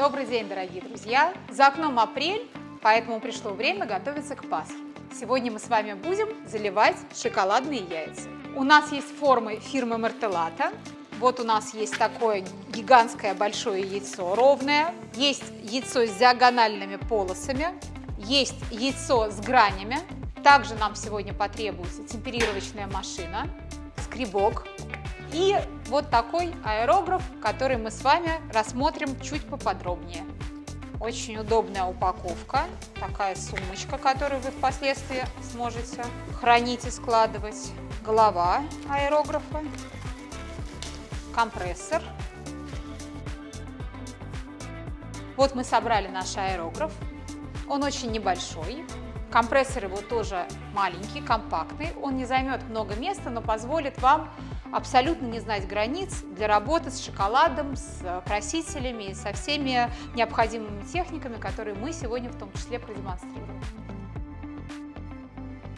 Добрый день, дорогие друзья! За окном апрель, поэтому пришло время готовиться к Пасхе. Сегодня мы с вами будем заливать шоколадные яйца. У нас есть формы фирмы Мартеллата. Вот у нас есть такое гигантское большое яйцо ровное. Есть яйцо с диагональными полосами. Есть яйцо с гранями. Также нам сегодня потребуется темперировочная машина, скребок, и вот такой аэрограф, который мы с вами рассмотрим чуть поподробнее. Очень удобная упаковка, такая сумочка, которую вы впоследствии сможете хранить и складывать. Голова аэрографа, компрессор. Вот мы собрали наш аэрограф. Он очень небольшой, Компрессор его тоже маленький, компактный, он не займет много места, но позволит вам абсолютно не знать границ для работы с шоколадом, с красителями и со всеми необходимыми техниками, которые мы сегодня в том числе продемонстрируем.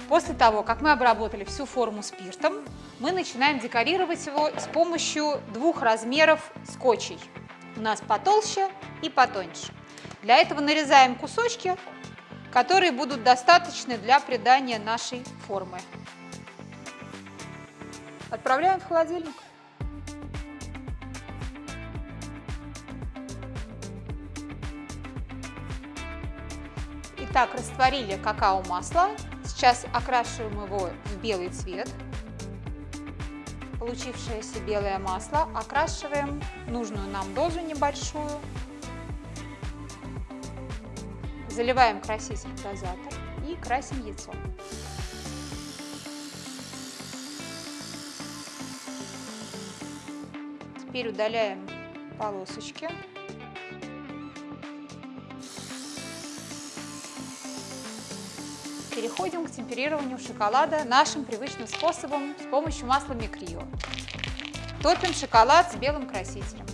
После того, как мы обработали всю форму спиртом, мы начинаем декорировать его с помощью двух размеров скотчей. У нас потолще и потоньше. Для этого нарезаем кусочки которые будут достаточны для придания нашей формы. Отправляем в холодильник. Итак, растворили какао-масло. Сейчас окрашиваем его в белый цвет. Получившееся белое масло окрашиваем нужную нам дозу небольшую Заливаем краситель в дозатор и красим яйцо. Теперь удаляем полосочки. Переходим к темперированию шоколада нашим привычным способом с помощью масла микрио. Топим шоколад с белым красителем.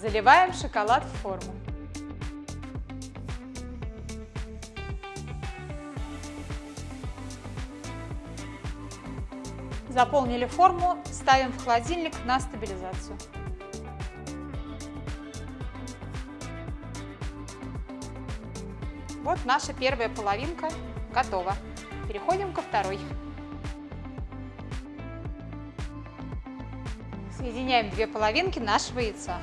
Заливаем шоколад в форму. Заполнили форму, ставим в холодильник на стабилизацию. Вот наша первая половинка готова. Переходим ко второй. Соединяем две половинки нашего яйца.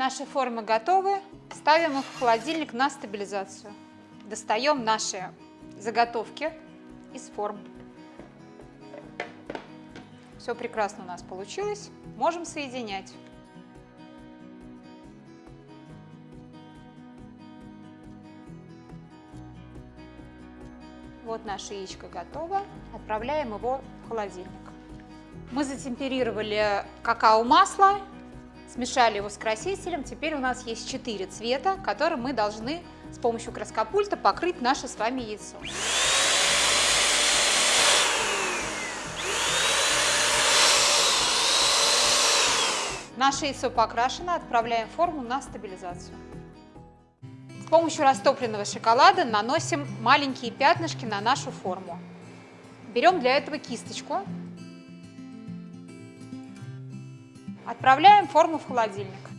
Наши формы готовы. Ставим их в холодильник на стабилизацию. Достаем наши заготовки из форм. Все прекрасно у нас получилось. Можем соединять. Вот наше яичко готово. Отправляем его в холодильник. Мы затемперировали какао-масло Смешали его с красителем. Теперь у нас есть четыре цвета, которые мы должны с помощью краскопульта покрыть наше с вами яйцо. Наше яйцо покрашено, отправляем форму на стабилизацию. С помощью растопленного шоколада наносим маленькие пятнышки на нашу форму. Берем для этого кисточку Отправляем форму в холодильник.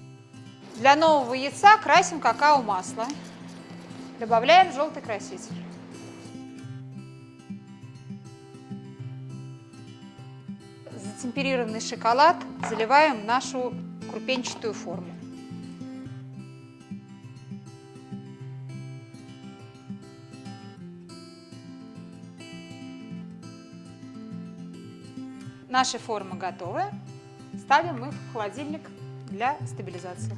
Для нового яйца красим какао-масло. Добавляем желтый краситель. Затемперированный шоколад заливаем в нашу крупенчатую форму. Наши формы готовы. Ставим их в холодильник для стабилизации.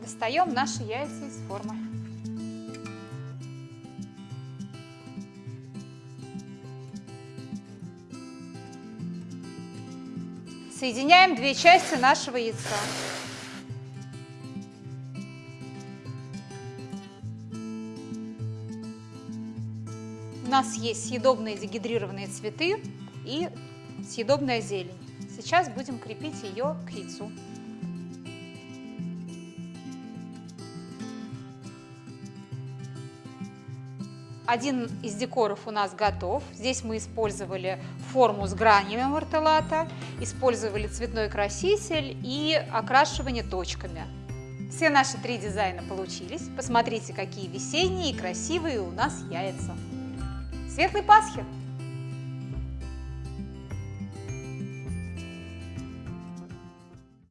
Достаем наши яйца из формы. Соединяем две части нашего яйца. У нас есть съедобные дегидрированные цветы и съедобная зелень. Сейчас будем крепить ее к яйцу. Один из декоров у нас готов. Здесь мы использовали форму с гранями мартеллата, использовали цветной краситель и окрашивание точками. Все наши три дизайна получились. Посмотрите, какие весенние и красивые у нас яйца. Светлой Пасхи!